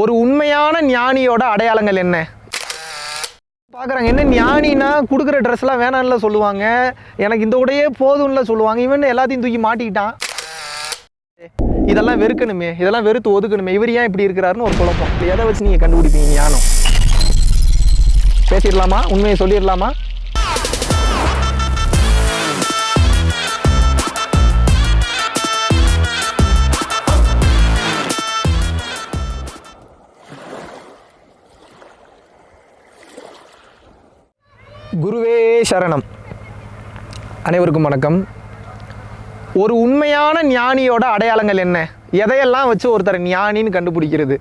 ஒரு உண்மையான ஞானியோட அடையாளங்கள் என்ன? பார்க்குறாங்க என்ன ஞானினா கொடுக்குற ட்ரெஸ்லாம் வேணாம்ல சொல்லுவாங்க. எனக்கு இந்த உடையே போதும்ல சொல்லுவாங்க. இவன் எல்லாத்தையும் தூக்கி மாட்டிக்கிட்டான். இதெல்லாம் வெறுக்கணுமே. இதெல்லாம் வெறுத்து ஒதுக்கணுமே. இவர் ஏன் இப்படி இருக்கிறாருன்னு ஒரு குழப்பம். எதை வச்சு நீங்கள் கண்டுபிடிப்பீங்க ஞானம்? பேசிடலாமா? உண்மையை சொல்லிடலாமா? குருவே சரணம். அனைவருக்கும் வணக்கம். ஒரு உண்மையான ஞானியோட அடையாளங்கள் என்ன? எதையெல்லாம் வச்சு ஒருத்தர் ஞானின்னு கண்டுபிடிக்கிறது?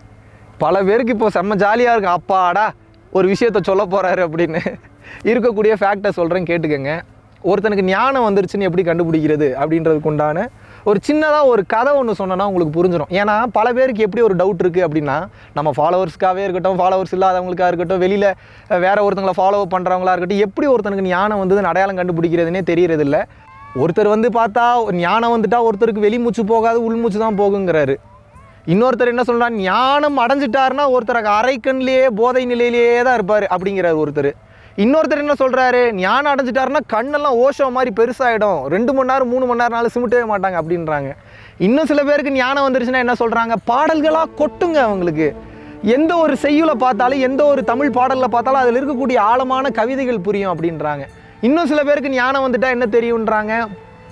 பல பேருக்கு இப்போ செம்ம ஜாலியாக இருக்கு. அப்பாடா ஒரு விஷயத்த சொல்ல போகிறாரு அப்படின்னு. இருக்கக்கூடிய ஃபேக்டை சொல்கிறேன் கேட்டுக்கோங்க. ஒருத்தனுக்கு ஞானம் வந்துருச்சுன்னு எப்படி கண்டுபிடிக்கிறது அப்படின்றதுக்கு உண்டான ஒரு சின்னதாக ஒரு கதை ஒன்று சொன்னோன்னா உங்களுக்கு புரிஞ்சிடும் ஏன்னா பல பேருக்கு எப்படி ஒரு டவுட் இருக்குது அப்படின்னா நம்ம ஃபாலோவர்ஸ்க்காகவே இருக்கட்டும் ஃபாலோவர்ஸ் இல்லாதவங்களுக்காக இருக்கட்டும் வெளியில் வேறு ஒருத்தங்களை ஃபாலோ பண்ணுறவங்களா இருக்கட்டும் எப்படி ஒருத்தனுக்கு ஞானம் வந்து அடையாளம் கண்டுபிடிக்கிறதுனே தெரியறதில்ல. ஒருத்தர் வந்து பார்த்தா ஞானம் வந்துட்டா ஒருத்தருக்கு வெளிமூச்சு போகாது உள்மூச்சு தான் போகுங்கிறாரு. இன்னொருத்தர் என்ன சொல்கிறார் ஞானம் அடைஞ்சிட்டாருன்னா ஒருத்தருக்கு அரைக்கண்லேயே போதை நிலையிலேயே தான் இருப்பார் அப்படிங்கிறார் ஒருத்தர். இன்னொருத்தர் என்ன சொல்கிறாரு ஞானம் அடைஞ்சிட்டாருன்னா கண்ணெல்லாம் ஓஷோ மாதிரி பெருசாகிடும் ரெண்டு மணி நேரம் மூணு மணி நேரம்னால சிமிட்டவே மாட்டாங்க அப்படின்றாங்க. இன்னும் சில பேருக்கு ஞானம் வந்துருச்சுன்னா என்ன சொல்கிறாங்க பாடல்களாக கொட்டுங்க அவங்களுக்கு. எந்த ஒரு செய்யுளை பார்த்தாலும் எந்த ஒரு தமிழ் பாடலில் பார்த்தாலும் அதில் இருக்கக்கூடிய ஆழமான கவிதைகள் புரியும் அப்படின்றாங்க. இன்னும் சில பேருக்கு ஞானம் வந்துட்டால் என்ன தெரியுன்றாங்க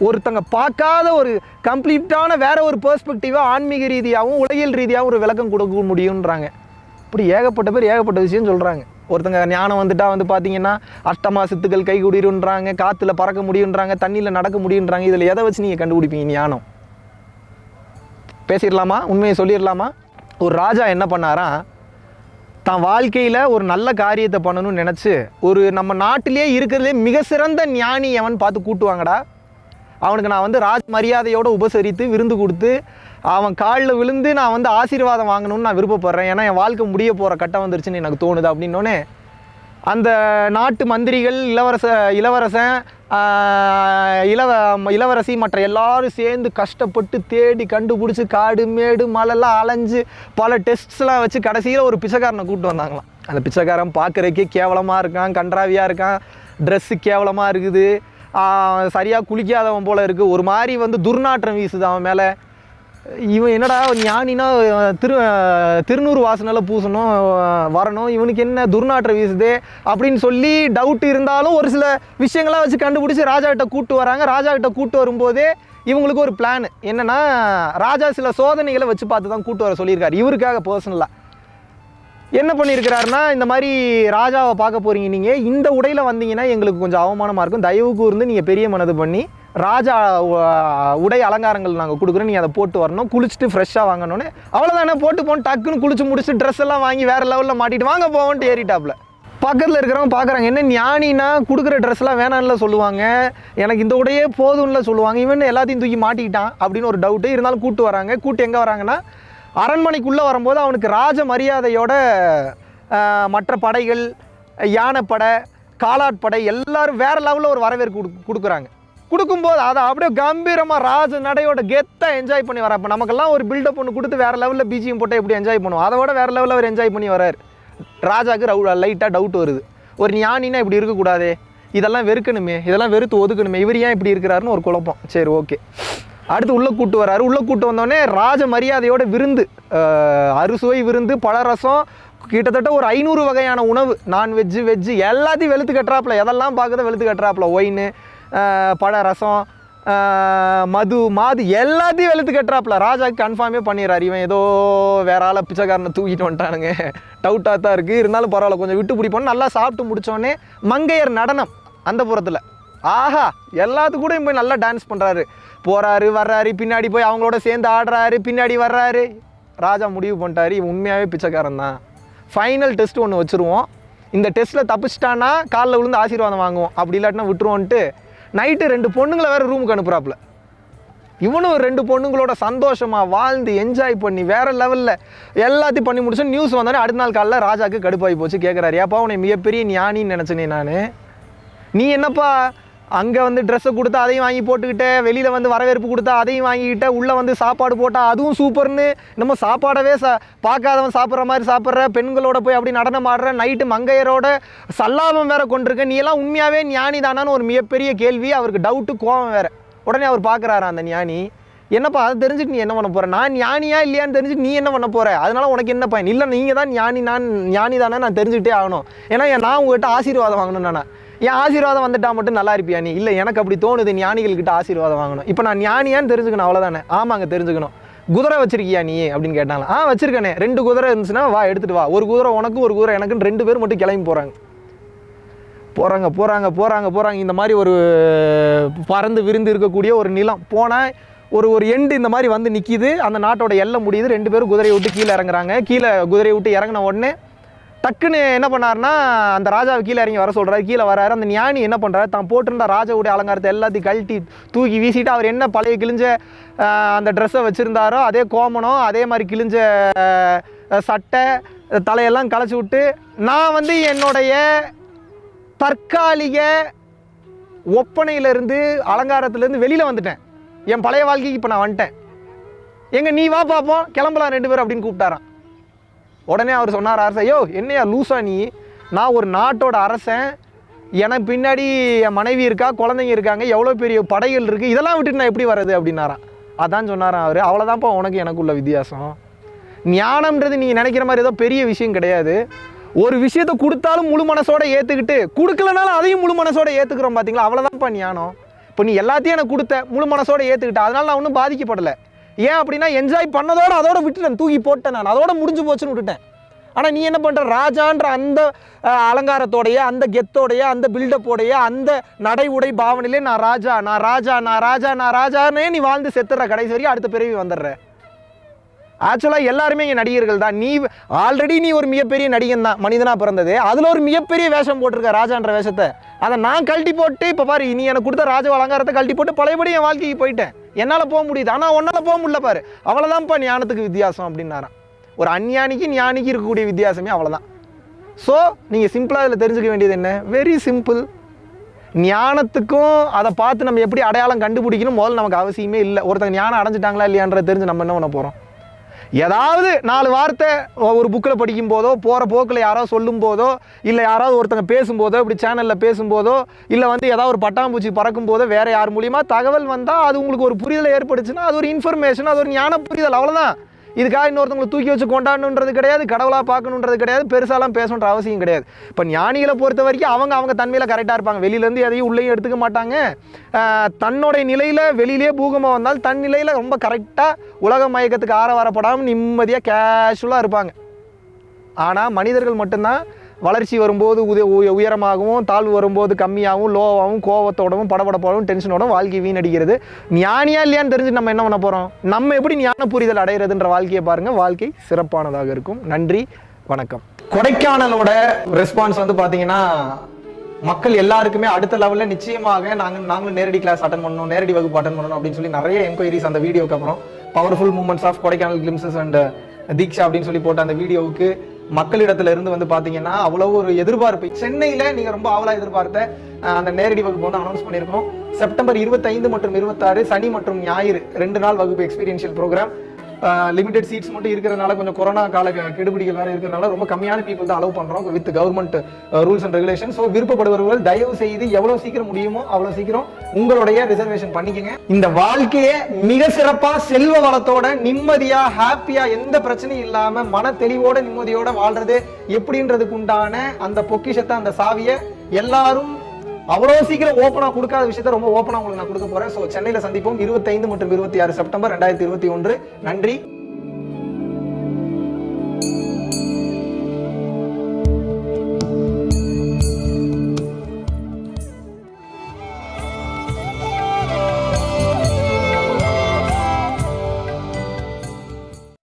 ஒருத்தங்க பார்க்காத ஒரு கம்ப்ளீட்டான வேற ஒரு பெர்ஸ்பெக்டிவாக ஆன்மீக ரீதியாகவும் உலகியல் ரீதியாகவும் ஒரு விளக்கம் கொடுக்க முடியுன்றாங்க இப்படி ஏகப்பட்ட பேர் ஏகப்பட்ட விஷயம் சொல்கிறாங்க ஒருத்தங்க ஞானம் வந்துட்டா வந்து பார்த்தீங்கன்னா அஷ்டமா சித்துக்கள் கை குடிருன்றாங்க காற்றுல பறக்க முடியுன்றாங்க தண்ணியில் நடக்க முடியுன்றாங்க இதில் எதை வச்சு நீங்கள் கண்டுபிடிப்பீங்க ஞானம்? பேசிடலாமா? உண்மையை சொல்லிடலாமா? ஒரு ராஜா என்ன பண்ணாராம் தான் வாழ்க்கையில் ஒரு நல்ல காரியத்தை பண்ணணும்னு நினச்சி ஒரு நம்ம நாட்டிலே இருக்கிறதுலே மிக சிறந்த ஞானி எவன் பார்த்து கூட்டுவாங்கடா? அவனுக்கு நான் வந்து ராஜ் மரியாதையோடு உபசரித்து விருந்து கொடுத்து அவன் காலில் விழுந்து நான் வந்து ஆசீர்வாதம் வாங்கணும்னு நான் விருப்பப்படுறேன். ஏன்னா என் வாழ்க்கை முடிய போகிற கட்டம் வந்துருச்சுன்னு எனக்கு தோணுது அப்படின்னோடனே அந்த நாட்டு மந்திரிகள் இளவரச இளவரசன் இளவ இளவரசி மற்ற எல்லாரும் சேர்ந்து கஷ்டப்பட்டு தேடி கண்டுபிடிச்சி காடு மேடு மலைலாம் அலைஞ்சு பல டெஸ்ட்ஸ்லாம் வச்சு கடைசியில் ஒரு பிச்சைக்காரனை கூப்பிட்டு வந்தாங்களாம். அந்த பிச்சைக்காரன் பார்க்குறக்கே கேவலமாக இருக்கான் கன்றாவியாக இருக்கான் ட்ரெஸ்ஸு கேவலமாக இருக்குது. சரியாக குளிக்காதவன் போல் இருக்குது ஒரு மாதிரி வந்து துர்நாற்றம் வீசுது அவன் மேலே. இவன் என்னடா ஞானினா திரு திருநூறு வாசனால் பூசணும் வரணும் இவனுக்கு என்ன துர்நாற்றம் வீசுதே அப்படின்னு சொல்லி டவுட் இருந்தாலும் ஒரு சில விஷயங்களாக வச்சு கண்டுபிடிச்சி ராஜாக்கிட்ட கூட்டு வராங்க. ராஜாக்கிட்ட கூட்டு வரும்போதே இவங்களுக்கு ஒரு பிளான் என்னென்னா ராஜா சில சோதனைகளை வச்சு பார்த்து தான் கூட்டு வர சொல்லியிருக்காரு. இவருக்காக பர்சனலாக என்ன பண்ணியிருக்கிறாருன்னா இந்த மாதிரி ராஜாவை பார்க்க போகிறீங்க நீங்கள் இந்த உடையில் வந்தீங்கன்னா எங்களுக்கு கொஞ்சம் அவமானமாக இருக்கும். தயவு கூர்ந்து நீங்கள் பெரிய மனது பண்ணி ராஜா உடை அலங்காரங்கள் நாங்கள் கொடுக்குறோம். நீ அதை போட்டு வரணும். குளிச்சுட்டு ஃப்ரெஷ்ஷாக வாங்கணும்னு. அவ்வளோதானே போட்டு போகணும் டக்குன்னு குளிச்சு முடிச்சு ட்ரெஸ் எல்லாம் வாங்கி வேறு லெவலில் மாட்டிட்டு வாங்க போவோன்ட்டு ஏறிட்டாப்ல. பக்கத்தில் இருக்கிறவங்க பார்க்குறாங்க என்ன ஞானினா கொடுக்குற ட்ரெஸ்லாம் வேணாம்ல சொல்லுவாங்க. எனக்கு இந்த உடையே போதும்ல சொல்லுவாங்க. இவன் எல்லாத்தையும் தூக்கி மாட்டிக்கிட்டான் அப்படின்னு ஒரு டவுட்டு இருந்தாலும் கூட்டு வராங்க. கூட்டு எங்கே வராங்கன்னா அரண்மனைக்குள்ளே வரும்போது அவனுக்கு ராஜ மரியாதையோட மற்ற படைகள் யானைப்படை காலாட்படை எல்லாரும் வேற லெவலில் ஒரு வரவேற்பு கொடு கொடுக்குறாங்க. கொடுக்கும்போது அதை அப்படியே கம்பீரமாக ராஜ நடையோட கெத்தாக என்ஜாய் பண்ணி வர இப்போ நமக்கெல்லாம் ஒரு பில்டப் ஒன்று கொடுத்து வேறு லெவலில் பிஜிஎம் போட்டு எப்படி என்ஜாய் பண்ணுவோம்? அதை விட வேறு லெவலில் அவர் என்ஜாய் பண்ணி வரார். ராஜாவுக்கு ரவு லைட்டாக டவுட் வருது. ஒரு ஞானினா இப்படி இருக்கக்கூடாது. இதெல்லாம் வெறுக்கணுமே. இதெல்லாம் வெறுத்து ஒதுக்கணுமே. இவர் ஏன் இப்படி இருக்கிறாருன்னு ஒரு குழப்பம். சரி ஓகே அடுத்து உள்ளே கூட்டு வராரு. உள்ளே கூட்டு வந்தோடனே ராஜ மரியாதையோட விருந்து அறுசுவை விருந்து பழரசம் கிட்டத்தட்ட ஒரு ஐநூறு வகையான உணவு. நான்வெஜ்ஜு வெஜ்ஜு எல்லாத்தையும் வெளுத்து கட்டுறாப்புல. எதெல்லாம் பார்க்குறத வெளுத்து கட்டுறாப்புல. ஒயின் பழ ரசம் மது மாது எல்லாத்தையும் வெளுத்து கட்டுறாப்புல ராஜாக்கு கன்ஃபார்மே பண்ணிடுறாரு. இவன் ஏதோ வேற ஆளை பிச்சைக்காரனை தூக்கிட்டு வந்துட்டானுங்க. டவுட்டாக தான் இருக்குது இருந்தாலும் பரவாயில்ல கொஞ்சம் விட்டு பிடிப்போம். நல்லா சாப்பிட்டு முடித்தோடனே மங்கையர் நடனம் அந்த புறத்தில். ஆஹா எல்லாத்து கூட போய் நல்லா டான்ஸ் பண்ணுறாரு போகிறாரு வர்றாரு பின்னாடி போய் அவங்களோட சேர்ந்து ஆடுறாரு பின்னாடி வர்றாரு. ராஜா முடிவு பண்ணிட்டாரு. இவன் உண்மையாகவே பிச்சைக்காரன் தான். ஃபைனல் டெஸ்ட் ஒன்று வச்சுருவோம். இந்த டெஸ்ட்டில் தப்பிச்சிட்டான்னா காலில் விழுந்து ஆசீர்வாதம் வாங்குவோம். அப்படி இல்லாட்டினா விட்டுருவோன்ட்டு நைட்டு ரெண்டு பொண்ணுங்களை வேறு ரூமுக்கு அனுப்புகிறாப்புல இவனும் ரெண்டு பொண்ணுங்களோட சந்தோஷமாக வாழ்ந்து என்ஜாய் பண்ணி வேறு லெவலில் எல்லாத்தையும் பண்ணி முடிச்சு நியூஸ் வந்தோடனே அடுத்த நாள் காலையில் ராஜாவுக்கு கடுப்பாகி போச்சு. கேட்குறாரு ஏப்பா உன்னை மிகப்பெரிய ஞானின்னு நினச்சனே நான். நீ என்னப்பா அங்கே வந்து ட்ரெஸ்ஸை கொடுத்தா அதையும் வாங்கி போட்டுக்கிட்டு வெளியில் வந்து வரவேற்பு கொடுத்தா அதையும் வாங்கிக்கிட்டு உள்ளே வந்து சாப்பாடு போட்டால் அதுவும் சூப்பர்னு. நம்ம சாப்பாடவே சா பார்க்காதவன் சாப்பிட்ற மாதிரி சாப்பிட்ற பெண்களோட போய் அப்படி நடனம் ஆடுற நைட்டு மங்கையரோட சல்லாபம் வேற கொண்டிருக்க. நீ எல்லாம் உண்மையாகவே ஞானி தானான்னு ஒரு மிகப்பெரிய கேள்வி அவருக்கு டவுட்டு கோவம் வேறு. உடனே அவர் பார்க்குறாரு அந்த ஞானி. என்னப்பா அதை தெரிஞ்சுட்டு நீ என்ன பண்ண போகிற நான் ஞானியா இல்லையான்னு தெரிஞ்சுட்டு நீ என்ன பண்ண போகிற அதனால் உனக்கு என்ன பயன்? இல்லை நீங்கள் தான் ஞானி நான் ஞானி தானே நான் தெரிஞ்சுக்கிட்டே ஆகணும். ஏன்னா நான் உங்ககிட்ட ஆசீர்வாதம் வாங்கணும் நான். என் ஆசீர்வாதம் வந்துட்டா மட்டும் நல்லா இருப்பியா நீ? இல்லை எனக்கு அப்படி தோணுது. ஞானிகள்கிட்ட ஆசீர்வாதம் வாங்கணும். இப்போ நான் ஞானியான்னு தெரிஞ்சுக்கணும் அவ்வளோதானே ஆமாங்க தெரிஞ்சுக்கணும். குதிரை வச்சிருக்கியா நீ அப்படின்னு கேட்டாங்க ஆ வச்சிருக்கேனே. ரெண்டு குதிரை இருந்துச்சுன்னா வா எடுத்துட்டு வா. ஒரு குதிரை உனக்கு ஒரு குதிரை எனக்குன்னு ரெண்டு பேர் மட்டும் கிளம்பி போகிறாங்க போகிறாங்க போகிறாங்க போகிறாங்க போகிறாங்க இந்த மாதிரி ஒரு பறந்து விருந்து இருக்கக்கூடிய ஒரு நிலம். போனால் ஒரு ஒரு எண்டு இந்த மாதிரி வந்து நிற்கிது அந்த நாட்டோட எல்லை முடியுது. ரெண்டு பேரும் குதிரையை விட்டு கீழே இறங்குறாங்க. கீழே குதிரையை விட்டு இறங்கின உடனே டக்குன்னு என்ன பண்ணாருன்னா அந்த ராஜாவை கீழே இறங்கி வர சொல்கிறாரு கீழே வராரு. அந்த ஞானி என்ன பண்ணுறாரு தான் போட்டிருந்த ராஜாவுடைய அலங்காரத்தை எல்லாத்தையும் கழட்டி தூக்கி வீசிட்டு அவர் என்ன பழைய கிழிஞ்ச அந்த ட்ரெஸ்ஸை வச்சுருந்தாரோ அதே கோமணம் அதே மாதிரி கிழிஞ்ச சட்டை தலையெல்லாம் களைச்சி விட்டு நான் வந்து என்னுடைய தற்காலிக ஒப்பனையிலேருந்து அலங்காரத்துலேருந்து வெளியில் வந்துட்டேன். என் பழைய வாழ்க்கைக்கு இப்போ நான் வந்துட்டேன். எங்கே நீ வா பார்ப்போம் கிளம்பலாம் ரெண்டு பேரும் அப்படின்னு கூப்பிட்டாரான் உடனே அவர் சொன்னார் அரசன் ஐயோ என்னையா லூசா நீ? நான் ஒரு நாட்டோட அரசன். எனக்கு பின்னாடி என் மனைவி இருக்கா குழந்தைங்க இருக்காங்க எவ்வளோ பெரிய படைகள் இருக்குது இதெல்லாம் விட்டுட்டு நான் எப்படி வர்றது? அப்படின்னாரான் அதான் சொன்னாரான் அவர். அவ்வளோதான்ப்பா உனக்கு எனக்குள்ள வித்தியாசம். ஞானம்ன்றது நீங்கள் நினைக்கிற மாதிரி ஏதோ பெரிய விஷயம் கிடையாது. ஒரு விஷயத்தை கொடுத்தாலும் முழு மனசோட ஏற்றுக்கிட்டு கொடுக்கலனாலும் அதையும் முழு மனசோட ஏற்றுக்கிறோம் பார்த்தீங்களா அவ்வளோதான்ப்பா ஞானம். இப்போ நீ எல்லாத்தையும் எனக்கு கொடுத்த முழு மனசோட ஏற்றுக்கிட்ட அதனால் நான் ஒன்றும் பாதிக்கப்படலை. ஏன் அப்படின்னா என்ஜாய் பண்ணதோட அதோட விட்டுட்டேன். தூக்கி போட்டேன் நான். அதோட முடிஞ்சு போச்சுன்னு விட்டுட்டேன். ஆனால் நீ என்ன பண்ணுற ராஜான்ற அந்த அலங்காரத்தோடையே அலங்காரத்தோடைய அந்த கெத்தோடைய அந்த பில்டப்போடைய அந்த நடை உடை பாவனையிலே நான் ராஜா நான் ராஜா நான் ராஜா நான் ராஜானே நீ வாழ்ந்து செத்துற கடைசி வரைக்கும் அடுத்த பிறவி வந்துடுற. ஆக்சுவலாக எல்லாருமே இங்கே நடிகர்கள் தான். நீ ஆல்ரெடி நீ ஒரு மிகப்பெரிய நடிகன் தான் மனிதனாக பிறந்தது. அதில் ஒரு மிகப்பெரிய வேஷம் போட்டிருக்க ராஜான்ற வேஷத்தை. அதை நான் கழட்டி போட்டு இப்போ பாரு நீ எனக்கு கொடுத்த ராஜ அலங்காரத்தை கழட்டி போட்டு பழையபடி என் வாழ்க்கைக்கு போயிட்டேன். என்னால் போக முடியுது. ஆனால் உன்னால் போக முடியல பாரு. அவ்வளோதான்ப்பா ஞானத்துக்கு வித்தியாசம் அப்படின்னாரான் ஒரு அஞ்ஞானிக்கு ஞானிக்கு இருக்கக்கூடிய வித்தியாசமே அவ்வளோதான் ஸோ நீங்கள் சிம்பிளாக இதில் தெரிஞ்சுக்க வேண்டியது என்ன? வெரி சிம்பிள் ஞானத்துக்கும் அதை பார்த்து நம்ம எப்படி அடையாளம் கண்டுபிடிக்கணும்? முதல்ல நமக்கு அவசியமே இல்லை. ஒருத்தங்க ஞானம் அடைஞ்சிட்டாங்களா இல்லையான்றதை தெரிஞ்சு நம்ம என்ன பண்ண போகிறோம் ஏதாவது நாலு வார்த்தை ஒரு புக்கில் படிக்கும் போதோ போகிற போக்கில் யாரோ சொல்லும் போதோ இல்லை யாராவது ஒருத்தங்க பேசும்போதோ இப்படி சேனலில் பேசும்போதோ இல்லை வந்து ஏதாவது ஒரு பட்டாம்பூச்சி பறக்கும் போதோ வேறு யார் மூலியமாக தகவல் வந்தால் அது உங்களுக்கு ஒரு புரிதலை ஏற்படுச்சுன்னா அது ஒரு இன்ஃபர்மேஷன் அது ஒரு ஞான புரிதல் அவ்வளோதான் இதுக்காக இன்னொருத்தவங்களை தூக்கி வச்சு கொண்டாடணுன்றது கிடையாது கடவுளாக பார்க்கணுன்றது கிடையாது பெருசாலாம் பேசணுன்ற அவசியம் கிடையாது. இப்போ ஞானிகளை பொறுத்த வரைக்கும் அவங்க அவங்க தன்மையில் கரெக்டாக இருப்பாங்க. வெளியிலேருந்து எதையும் உள்ளேயும் எடுத்துக்க மாட்டாங்க. தன்னுடைய நிலையில் வெளியிலே பூகமாக வந்தால் தன் நிலையில் ரொம்ப கரெக்டாக உலக மயக்கத்துக்கு ஆற வரப்படாமல் நிம்மதியாக கேஷுவலாக இருப்பாங்க. ஆனால் மனிதர்கள் மட்டும்தான் வளர்ச்சி வரும்போது உத உய- உயரமாகவும் தாழ்வு வரும்போது கம்மியாகவும் லோவாகவும் கோவத்தோடவும் படபடப்போடவும் டென்ஷனோடும் வாழ்க்கை வீணடிக்கிறது. ஞானியா இல்லையான்னு தெரிஞ்சு நம்ம என்ன பண்ண போகிறோம் நம்ம எப்படி ஞான புரிதல் அடைகிறதுன்ற வாழ்க்கையை பாருங்கள் வாழ்க்கை சிறப்பானதாக இருக்கும். நன்றி வணக்கம். கொடைக்கானலோட ரெஸ்பான்ஸ் வந்து பார்த்தீங்கன்னா மக்கள் எல்லாருக்குமே அடுத்த லெவலில் நிச்சயமாக நாங்கள் நாங்களும் நேரடி கிளாஸ் அட்டன் பண்ணணும் நேரடி வகுப்பு அட்டன் பண்ணணும் அப்படின்னு சொல்லி நிறைய என்கொயரிஸ் அந்த வீடியோக்கு அப்புறம். Powerful moments of Kodaikanal glimpses and Deeksha அப்படின்னு சொல்லி போட்ட அந்த வீடியோவுக்கு மக்களிடத்துல இருந்து வந்து பாத்தீங்கன்னா அவ்வளவு ஒரு எதிர்பார்ப்பு. சென்னையில நீங்க ரொம்ப ஆவலா எதிர்பார்த்த அந்த நேரடி வகுப்பு வந்து அனௌன்ஸ் பண்ணியிருக்கோம். செப்டம்பர் இருபத்தைந்து மற்றும் இருபத்தாறு சனி மற்றும் ஞாயிறு ரெண்டு நாள் வகுப்பு எக்ஸ்பீரியன்ஷியல் ப்ரோக்ராம் லிமிடெட் சீட்ஸ் மட்டும் இருக்கிறதுனால கொஞ்சம் கொரோனா கால கெடுபிடிகள் வேற இருக்கிறதுனால ரொம்ப கம்மியான பீப்புள் தான் அலோவ் பண்றோம் with government rules and regulation so விருப்பப்படுபவர்கள் தயவு செய்து எவ்வளோ சீக்கிரம் முடியுமோ அவ்வளோ சீக்கிரம் உங்களுடைய ரிசர்வேஷன் பண்ணிக்கங்க. இந்த வாழ்க்கையை மிக சிறப்பா செல்வ வளத்தோட நிம்மதியா ஹாப்பியா எந்த பிரச்சனையும் இல்லாம மன தெளிவோட நிம்மதியோட வாழ்றது எப்படின்றதுக்கு உண்டான அந்த பொக்கிஷத்தை அந்த சாவியை எல்லாரும் அவ்வளோ சீக்கிரம் ஓப்பனாக கொடுக்காத விஷயத்த ரொம்ப ஓப்பனாக உங்களுக்கு நான் கொடுக்க போறேன். ஸோ சென்னையில் சந்திப்போம். இருபத்தைந்து மற்றும் இருபத்தி ஆறு செப்டம்பர் ரெண்டாயிரத்தி இருபத்தி ஒன்று. நன்றி.